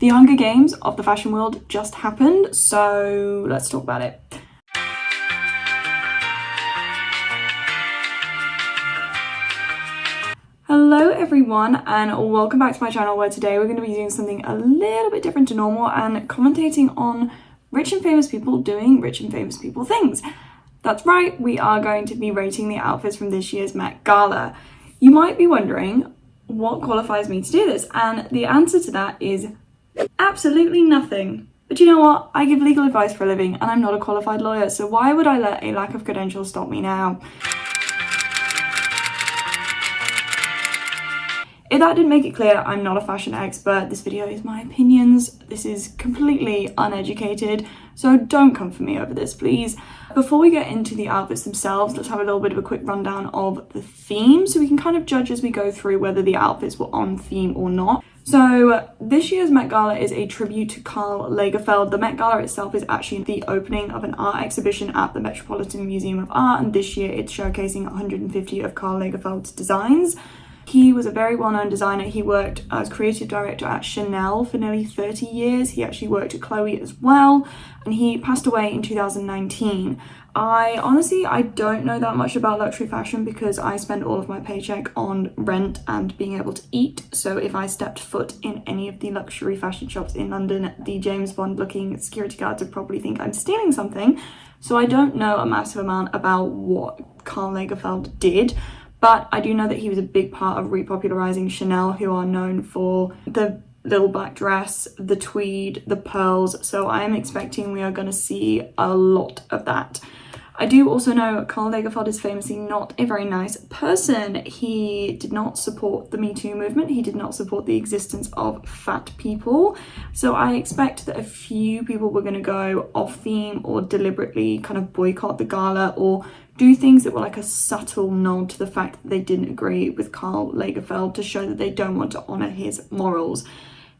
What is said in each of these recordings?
The Hunger Games of the fashion world just happened, so let's talk about it. Hello everyone and welcome back to my channel where today we're going to be doing something a little bit different to normal and commentating on rich and famous people doing rich and famous people things. That's right, we are going to be rating the outfits from this year's Met Gala. You might be wondering what qualifies me to do this and the answer to that is absolutely nothing. But you know what? I give legal advice for a living and I'm not a qualified lawyer so why would I let a lack of credentials stop me now? If that didn't make it clear, I'm not a fashion expert. This video is my opinions. This is completely uneducated, so don't come for me over this, please. Before we get into the outfits themselves, let's have a little bit of a quick rundown of the theme so we can kind of judge as we go through whether the outfits were on theme or not. So this year's Met Gala is a tribute to Karl Lagerfeld. The Met Gala itself is actually the opening of an art exhibition at the Metropolitan Museum of Art and this year it's showcasing 150 of Karl Lagerfeld's designs. He was a very well-known designer. He worked as creative director at Chanel for nearly 30 years. He actually worked at Chloe as well, and he passed away in 2019. I honestly, I don't know that much about luxury fashion because I spend all of my paycheck on rent and being able to eat. So if I stepped foot in any of the luxury fashion shops in London, the James Bond looking security guards would probably think I'm stealing something. So I don't know a massive amount about what Karl Lagerfeld did. But I do know that he was a big part of repopularizing Chanel, who are known for the little black dress, the tweed, the pearls. So I am expecting we are going to see a lot of that. I do also know Karl Lagerfeld is famously not a very nice person. He did not support the Me Too movement. He did not support the existence of fat people. So I expect that a few people were going to go off theme or deliberately kind of boycott the gala or do things that were like a subtle nod to the fact that they didn't agree with Karl Lagerfeld to show that they don't want to honour his morals.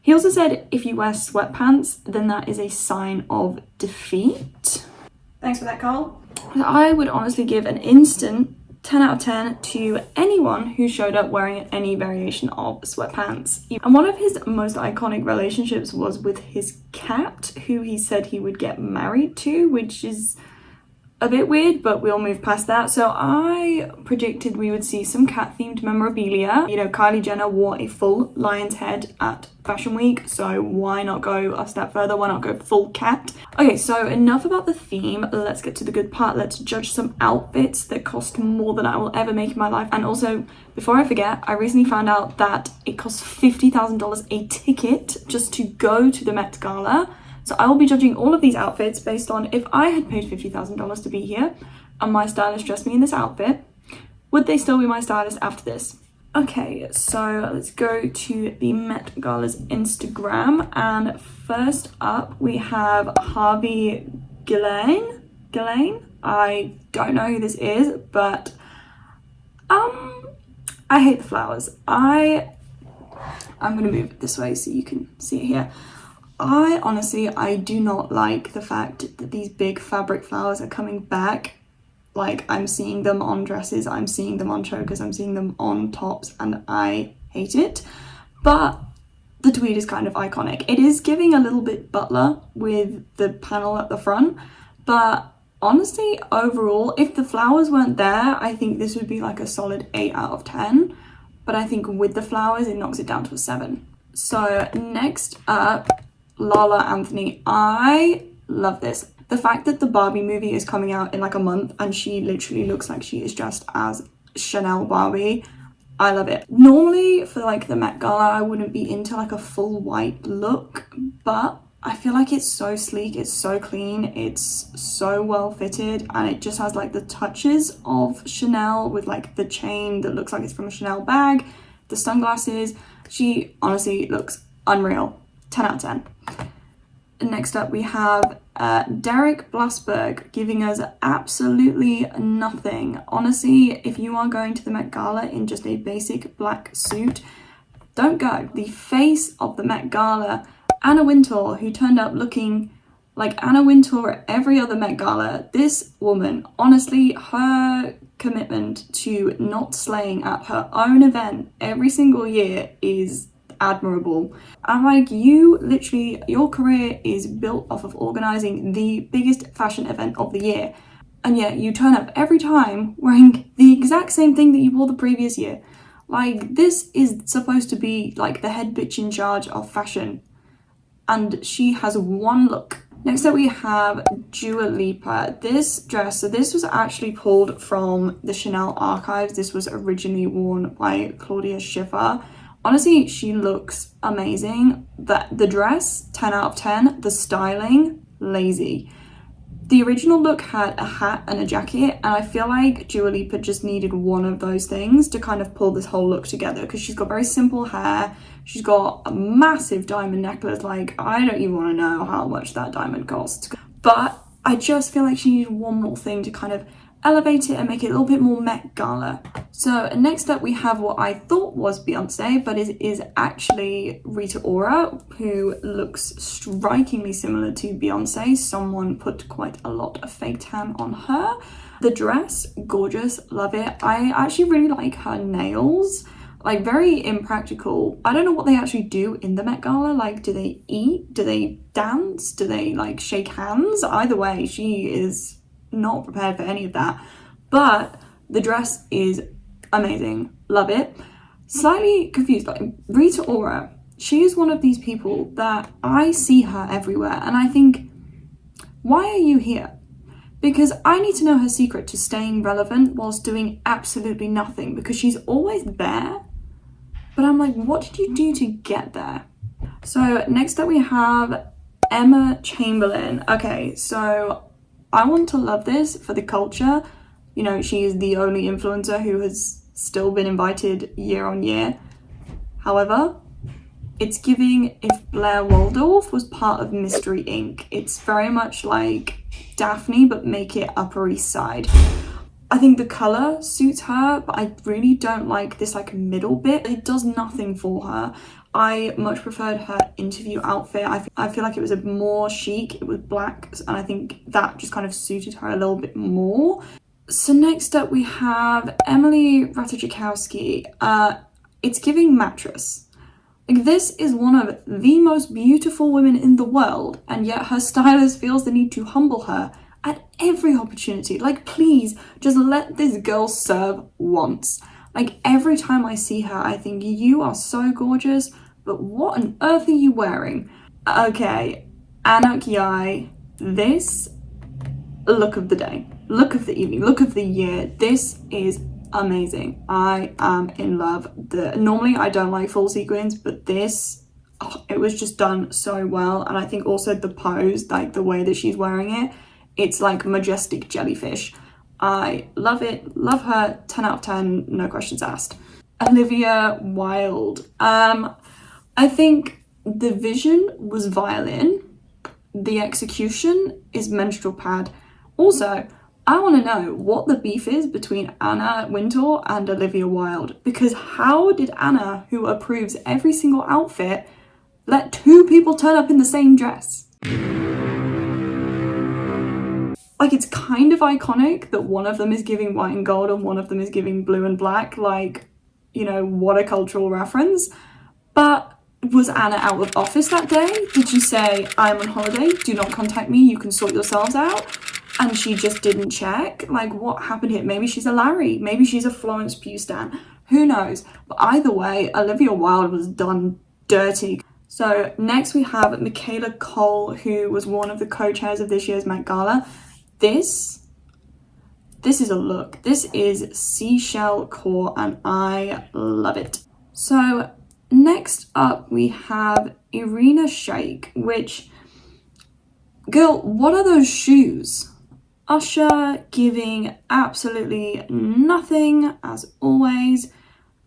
He also said if you wear sweatpants, then that is a sign of defeat. Thanks for that, Karl. I would honestly give an instant 10 out of 10 to anyone who showed up wearing any variation of sweatpants. And one of his most iconic relationships was with his cat, who he said he would get married to, which is a bit weird, but we'll move past that. So I predicted we would see some cat themed memorabilia. You know, Kylie Jenner wore a full lion's head at Fashion Week, so why not go a step further? Why not go full cat? Okay, so enough about the theme. Let's get to the good part. Let's judge some outfits that cost more than I will ever make in my life. And also, before I forget, I recently found out that it costs $50,000 a ticket just to go to the Met Gala. So I will be judging all of these outfits based on if I had paid $50,000 to be here and my stylist dressed me in this outfit, would they still be my stylist after this? Okay, so let's go to the Met Gala's Instagram and first up we have Harvey Guillén. Guillén? I don't know who this is, but um, I hate the flowers. I, I'm gonna move it this way so you can see it here. I honestly, I do not like the fact that these big fabric flowers are coming back. Like I'm seeing them on dresses, I'm seeing them on chokers, I'm seeing them on tops and I hate it. But the tweed is kind of iconic. It is giving a little bit butler with the panel at the front, but honestly, overall, if the flowers weren't there, I think this would be like a solid 8 out of 10. But I think with the flowers, it knocks it down to a 7. So next up Lala Anthony. I love this. The fact that the Barbie movie is coming out in like a month and she literally looks like she is dressed as Chanel Barbie. I love it. Normally for like the Met Gala, I wouldn't be into like a full white look, but I feel like it's so sleek, it's so clean, it's so well fitted and it just has like the touches of Chanel with like the chain that looks like it's from a Chanel bag, the sunglasses. She honestly looks unreal. 10 out of 10. Next up we have uh, Derek Blasberg giving us absolutely nothing. Honestly, if you are going to the Met Gala in just a basic black suit, don't go. The face of the Met Gala, Anna Wintour, who turned up looking like Anna Wintour at every other Met Gala, this woman, honestly, her commitment to not slaying at her own event every single year is admirable. I'm like, you literally, your career is built off of organising the biggest fashion event of the year. And yet you turn up every time wearing the exact same thing that you wore the previous year. Like, this is supposed to be like the head bitch in charge of fashion. And she has one look Next up we have Dua Lipa. This dress, so this was actually pulled from the Chanel archives. This was originally worn by Claudia Schiffer. Honestly, she looks amazing. The, the dress, 10 out of 10. The styling, lazy. The original look had a hat and a jacket and I feel like Dua Lipa just needed one of those things to kind of pull this whole look together because she's got very simple hair, she's got a massive diamond necklace, like I don't even want to know how much that diamond costs. But I just feel like she needed one more thing to kind of elevate it and make it a little bit more Met Gala. So next up we have what I thought was Beyonce, but it is actually Rita Ora, who looks strikingly similar to Beyonce. Someone put quite a lot of fake tan on her. The dress, gorgeous, love it. I actually really like her nails like very impractical. I don't know what they actually do in the Met Gala. Like, do they eat? Do they dance? Do they like shake hands? Either way, she is not prepared for any of that. But the dress is amazing. Love it. Slightly confused, like Rita Ora, she is one of these people that I see her everywhere and I think, why are you here? Because I need to know her secret to staying relevant whilst doing absolutely nothing because she's always there. But I'm like, what did you do to get there? So next up we have Emma Chamberlain. Okay, so I want to love this for the culture. You know, she is the only influencer who has still been invited year on year. However, it's giving if Blair Waldorf was part of Mystery Inc. It's very much like Daphne, but make it Upper East Side. I think the colour suits her, but I really don't like this like middle bit. It does nothing for her. I much preferred her interview outfit. I, I feel like it was a more chic, it was black, and I think that just kind of suited her a little bit more. So next up we have Emily Ratajkowski. Uh, it's giving mattress. Like this is one of the most beautiful women in the world, and yet her stylist feels the need to humble her at every opportunity. Like please, just let this girl serve once. Like every time I see her, I think you are so gorgeous, but what on earth are you wearing? Okay, Anok Yai, this look of the day, look of the evening, look of the year. This is amazing. I am in love. The Normally I don't like full sequins, but this, oh, it was just done so well. And I think also the pose, like the way that she's wearing it, it's like majestic jellyfish. I love it, love her, 10 out of 10, no questions asked. Olivia Wilde. Um, I think the vision was violin, the execution is menstrual pad. Also, I want to know what the beef is between Anna Wintour and Olivia Wilde because how did Anna, who approves every single outfit, let two people turn up in the same dress? like it's kind of iconic that one of them is giving white and gold and one of them is giving blue and black like you know what a cultural reference but was Anna out of office that day? Did she say, I'm on holiday, do not contact me, you can sort yourselves out? And she just didn't check? Like, what happened here? Maybe she's a Larry, maybe she's a Florence Pugh stan, who knows? But either way, Olivia Wilde was done dirty. So next we have Michaela Coel, who was one of the co-chairs of this year's Met Gala. This, this is a look. This is seashell core and I love it. So next up we have Irina Shayk, which, girl, what are those shoes? Usher giving absolutely nothing as always.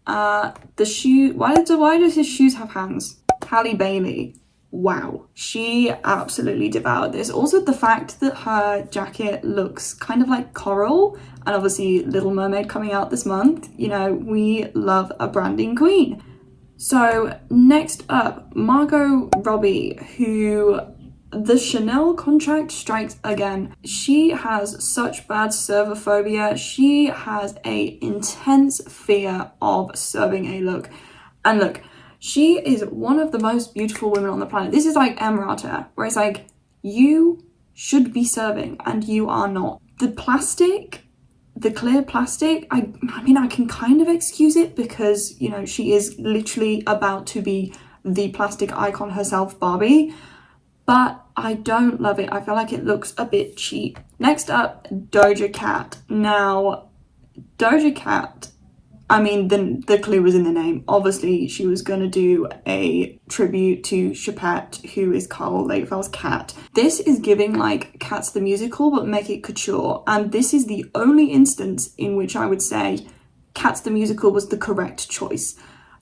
Uh, the shoe, why, do, why does his shoes have hands? Halle Bailey wow she absolutely devoured this also the fact that her jacket looks kind of like coral and obviously little mermaid coming out this month you know we love a branding queen so next up margot robbie who the Chanel contract strikes again. She has such bad servophobia. She has a intense fear of serving a look. And look, She is one of the most beautiful women on the planet. This is like Emrata, where it's like, you should be serving and you are not. The plastic, the clear plastic, I, I mean, I can kind of excuse it because, you know, she is literally about to be the plastic icon herself, Barbie. But I don't love it. I feel like it looks a bit cheap. Next up, Doja Cat. Now, Doja Cat I mean, the, the clue was in the name. Obviously, she was going to do a tribute to Choupette, who is Karl Lagerfeld's cat. This is giving like Cats the Musical, but make it couture. And this is the only instance in which I would say Cats the Musical was the correct choice.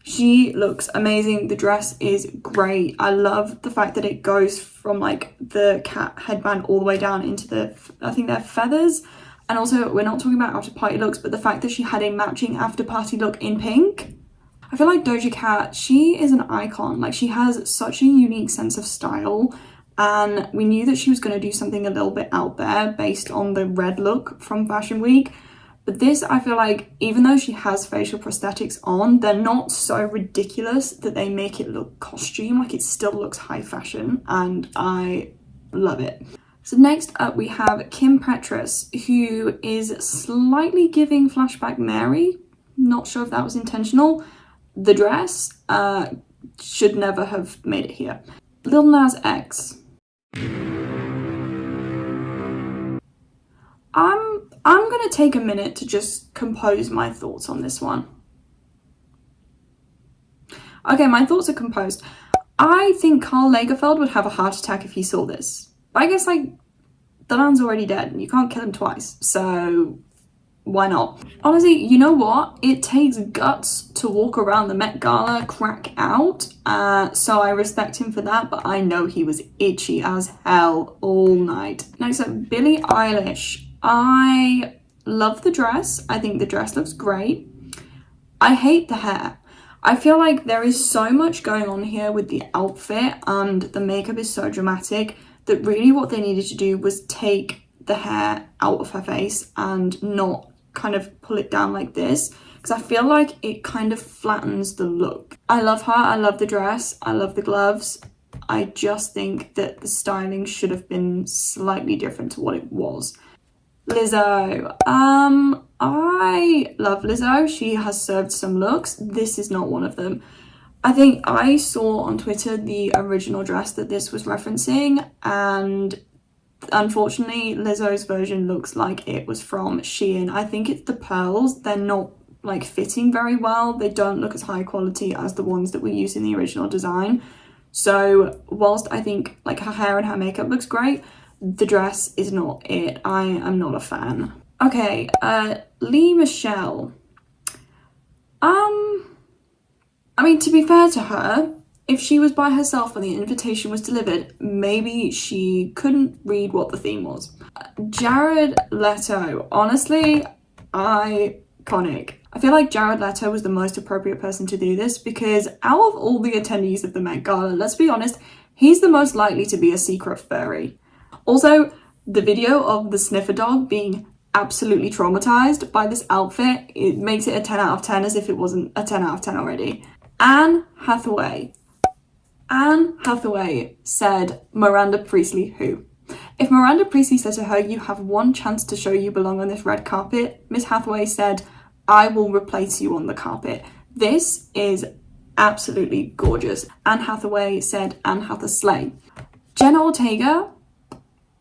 She looks amazing. The dress is great. I love the fact that it goes from like the cat headband all the way down into the, I think they're feathers. And also, we're not talking about after party looks, but the fact that she had a matching after party look in pink. I feel like Doja Cat, she is an icon. Like, she has such a unique sense of style. And we knew that she was going to do something a little bit out there based on the red look from Fashion Week. But this, I feel like, even though she has facial prosthetics on, they're not so ridiculous that they make it look costume. Like, it still looks high fashion. And I love it. So next up we have Kim Petras, who is slightly giving flashback Mary. Not sure if that was intentional. The dress uh, should never have made it here. Lil Nas X. I'm I'm gonna take a minute to just compose my thoughts on this one. Okay, my thoughts are composed. I think Karl Lagerfeld would have a heart attack if he saw this. I guess like the man's already dead you can't kill him twice. So why not? Honestly, you know what? It takes guts to walk around the Met Gala crack out. Uh, so I respect him for that, but I know he was itchy as hell all night. Next up, Billie Eilish. I love the dress. I think the dress looks great. I hate the hair. I feel like there is so much going on here with the outfit and the makeup is so dramatic that really what they needed to do was take the hair out of her face and not kind of pull it down like this because I feel like it kind of flattens the look. I love her, I love the dress, I love the gloves. I just think that the styling should have been slightly different to what it was. Lizzo. Um, I love Lizzo. She has served some looks. This is not one of them. I think I saw on Twitter the original dress that this was referencing and unfortunately Lizzo's version looks like it was from Shein. I think it's the pearls, they're not like fitting very well. They don't look as high quality as the ones that were used in the original design. So whilst I think like her hair and her makeup looks great, the dress is not it. I am not a fan. Okay, uh, Lea Michele. Um, I mean, to be fair to her, if she was by herself when the invitation was delivered, maybe she couldn't read what the theme was. Jared Leto, honestly, iconic. I feel like Jared Leto was the most appropriate person to do this because out of all the attendees of the Met Gala, let's be honest, he's the most likely to be a secret furry. Also, the video of the sniffer dog being absolutely traumatized by this outfit, it makes it a 10 out of 10 as if it wasn't a 10 out of 10 already. Anne Hathaway. Anne Hathaway said Miranda Priestly who? If Miranda Priestly said to her, you have one chance to show you belong on this red carpet, Miss Hathaway said, I will replace you on the carpet. This is absolutely gorgeous. Anne Hathaway said Anne Hathaway. Jenna Ortega,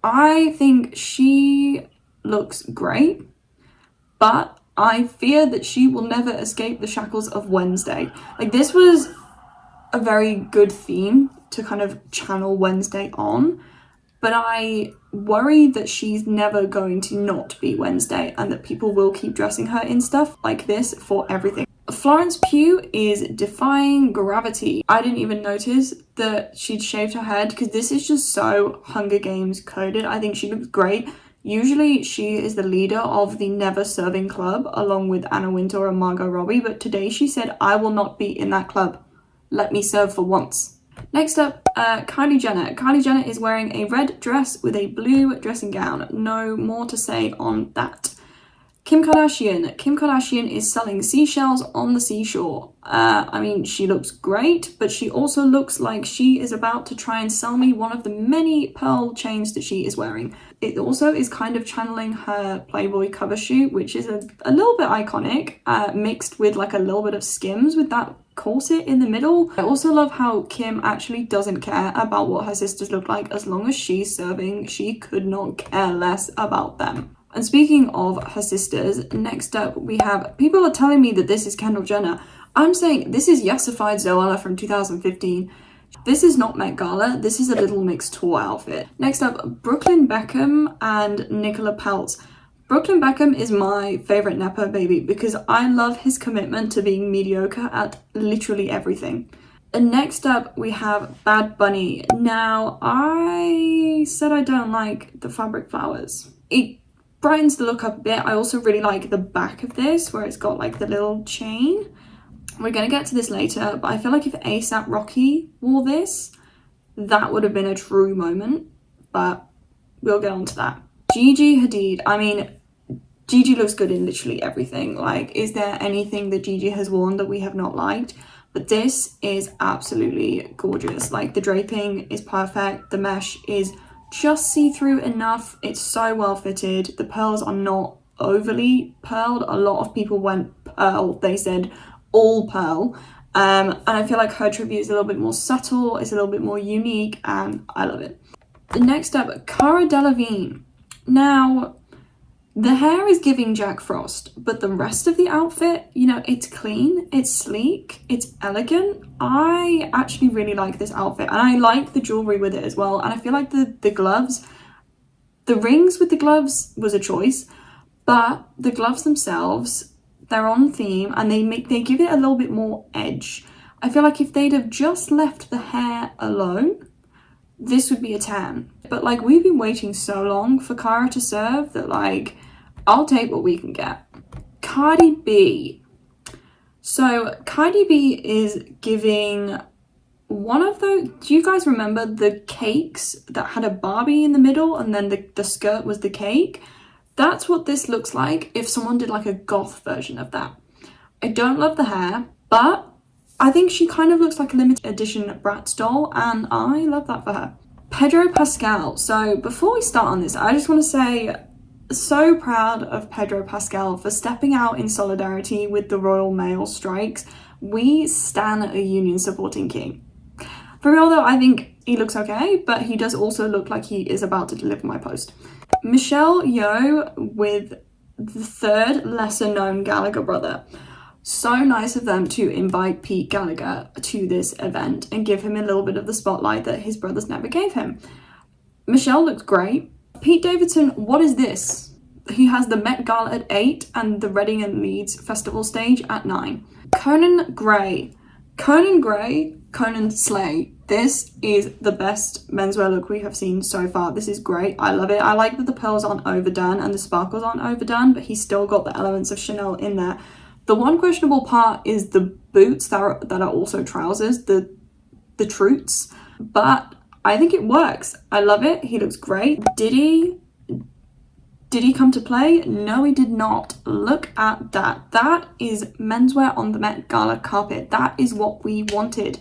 I think she looks great, but I fear that she will never escape the shackles of Wednesday. Like this was a very good theme to kind of channel Wednesday on, but I worry that she's never going to not be Wednesday and that people will keep dressing her in stuff like this for everything. Florence Pugh is defying gravity. I didn't even notice that she'd shaved her head because this is just so Hunger Games coded. I think she looks great. Usually she is the leader of the Never Serving Club along with Anna Wintour and Margot Robbie, but today she said, I will not be in that club. Let me serve for once. Next up, uh, Kylie Jenner. Kylie Jenner is wearing a red dress with a blue dressing gown. No more to say on that. Kim Kardashian. Kim Kardashian is selling seashells on the seashore. Uh, I mean, she looks great, but she also looks like she is about to try and sell me one of the many pearl chains that she is wearing. It also is kind of channeling her Playboy cover shoot, which is a, a little bit iconic, uh, mixed with like a little bit of skims with that corset in the middle. I also love how Kim actually doesn't care about what her sisters look like as long as she's serving. She could not care less about them. And speaking of her sisters, next up we have, people are telling me that this is Kendall Jenner. I'm saying this is Yesified Zoella from 2015. This is not Met Gala, this is a Little Mix tour outfit. Next up, Brooklyn Beckham and Nicola Peltz. Brooklyn Beckham is my favourite Nepo baby because I love his commitment to being mediocre at literally everything. And next up we have Bad Bunny. Now I said I don't like the fabric flowers. It brightens the look up a bit. I also really like the back of this where it's got like the little chain. We're going to get to this later, but I feel like if ASAP Rocky wore this, that would have been a true moment, but we'll get on to that. Gigi Hadid, I mean, Gigi looks good in literally everything. Like, is there anything that Gigi has worn that we have not liked? But this is absolutely gorgeous. Like, the draping is perfect. The mesh is just see-through enough. It's so well fitted. The pearls are not overly pearled. A lot of people went pearl. They said all pearl. Um, and I feel like her tribute is a little bit more subtle. It's a little bit more unique and I love it. The next up, Cara Delevingne. Now, the hair is giving Jack Frost, but the rest of the outfit, you know, it's clean, it's sleek, it's elegant. I actually really like this outfit and I like the jewellery with it as well. And I feel like the, the gloves, the rings with the gloves was a choice, but the gloves themselves, they're on theme and they make they give it a little bit more edge. I feel like if they'd have just left the hair alone, this would be a 10. But like we've been waiting so long for Cara to serve that like I'll take what we can get. Cardi B. So Cardi B is giving one of the, do you guys remember the cakes that had a Barbie in the middle and then the, the skirt was the cake? That's what this looks like if someone did like a goth version of that. I don't love the hair, but I think she kind of looks like a limited edition Bratz doll and I love that for her. Pedro Pascal. So before we start on this, I just want to say so proud of Pedro Pascal for stepping out in solidarity with the Royal Mail strikes. We stand a union supporting king. For real though, I think he looks okay, but he does also look like he is about to deliver my post. Michelle Yeoh with the third lesser known Gallagher brother. So nice of them to invite Pete Gallagher to this event and give him a little bit of the spotlight that his brothers never gave him. Michelle looked great. Pete Davidson, what is this? He has the Met Gala at 8 and the Reading and Leeds Festival stage at 9. Conan Gray. Conan Gray, Conan Slay. This is the best menswear look we have seen so far. This is great. I love it. I like that the pearls aren't overdone and the sparkles aren't overdone, but he's still got the elements of Chanel in there. The one questionable part is the boots that are, that are also trousers, the, the troots. But I think it works. I love it. He looks great. Did he? Did he come to play? No, he did not. Look at that. That is menswear on the Met Gala carpet. That is what we wanted.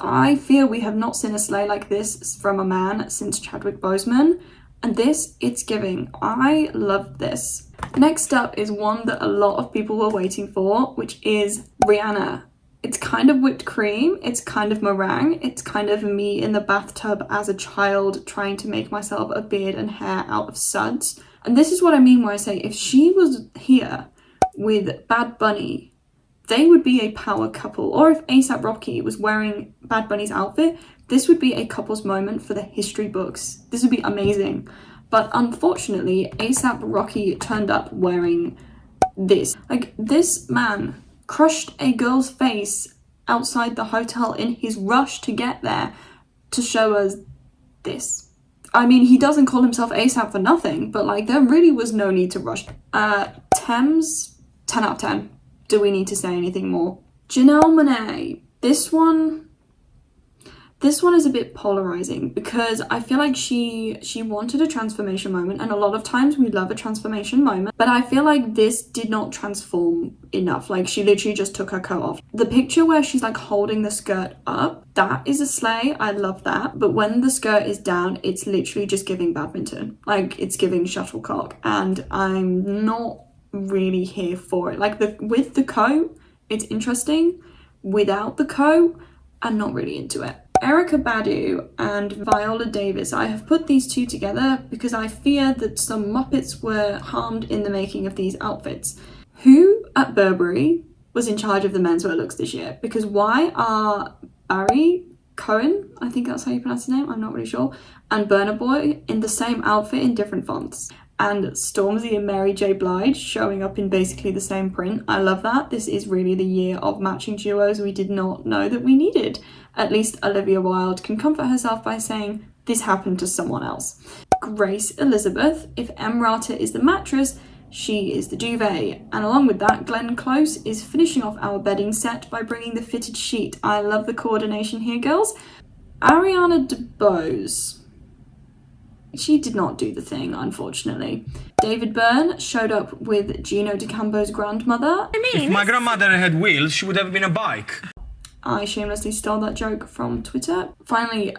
I feel we have not seen a sleigh like this from a man since Chadwick Boseman. And this, it's giving. I love this. Next up is one that a lot of people were waiting for, which is Rihanna. It's kind of whipped cream, it's kind of meringue, it's kind of me in the bathtub as a child trying to make myself a beard and hair out of suds. And this is what I mean when I say if she was here with Bad Bunny, they would be a power couple. Or if ASAP Rocky was wearing Bad Bunny's outfit, this would be a couple's moment for the history books. This would be amazing. But unfortunately, ASAP Rocky turned up wearing this. Like, this man crushed a girl's face outside the hotel in his rush to get there to show us this. I mean, he doesn't call himself ASAP for nothing, but like there really was no need to rush. Uh, Tems, 10 out of 10. Do we need to say anything more? Janelle Monáe, this one, This one is a bit polarizing because I feel like she she wanted a transformation moment and a lot of times we love a transformation moment but I feel like this did not transform enough. Like she literally just took her coat off. The picture where she's like holding the skirt up that is a slay. I love that. But when the skirt is down it's literally just giving badminton. Like it's giving shuttlecock. And I'm not really here for it like the with the coat it's interesting without the coat I'm not really into it. Erykah Badu and Viola Davis. I have put these two together because I fear that some Muppets were harmed in the making of these outfits. Who at Burberry was in charge of the menswear looks this year? Because why are Barry Cohen, I think that's how you pronounce his name, I'm not really sure, and Burna Boy in the same outfit in different fonts? And Stormzy and Mary J. Blige showing up in basically the same print. I love that. This is really the year of matching duos we did not know that we needed. At least Olivia Wilde can comfort herself by saying, this happened to someone else. Grace Elizabeth, if Emrata is the mattress, she is the duvet. And along with that, Glenn Close is finishing off our bedding set by bringing the fitted sheet. I love the coordination here, girls. Ariana DeBose she did not do the thing, unfortunately. David Byrne showed up with Gino D'Acampo's grandmother. I mean, if my grandmother had wheels, she would have been a bike. I shamelessly stole that joke from Twitter. Finally,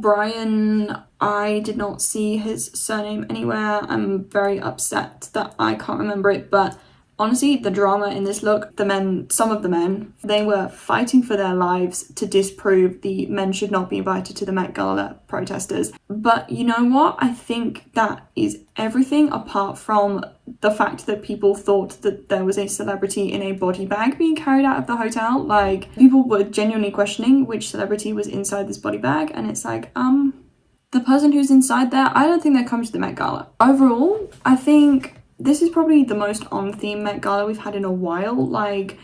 Brian, I did not see his surname anywhere. I'm very upset that I can't remember it, but Honestly, the drama in this look, the men, some of the men, they were fighting for their lives to disprove the men should not be invited to the Met Gala protesters. But you know what? I think that is everything apart from the fact that people thought that there was a celebrity in a body bag being carried out of the hotel. Like, people were genuinely questioning which celebrity was inside this body bag, and it's like, um, the person who's inside there, I don't think they're coming to the Met Gala. Overall, I think this is probably the most on-theme Met Gala we've had in a while. Like,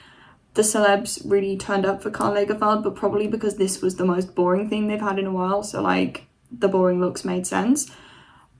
the celebs really turned up for Karl Lagerfeld, but probably because this was the most boring thing they've had in a while, so like, the boring looks made sense.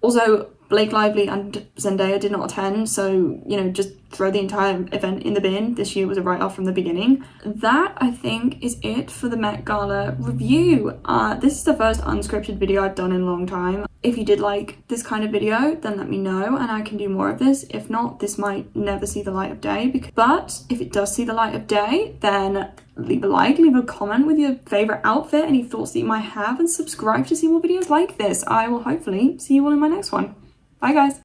Also, Blake Lively and Zendaya did not attend, so, you know, just throw the entire event in the bin. This year was a write-off from the beginning. That, I think, is it for the Met Gala review. Uh, this is the first unscripted video I've done in a long time. If you did like this kind of video, then let me know and I can do more of this. If not, this might never see the light of day. Because, but if it does see the light of day, then leave a like, leave a comment with your favorite outfit, any thoughts that you might have, and subscribe to see more videos like this. I will hopefully see you all in my next one. Bye guys.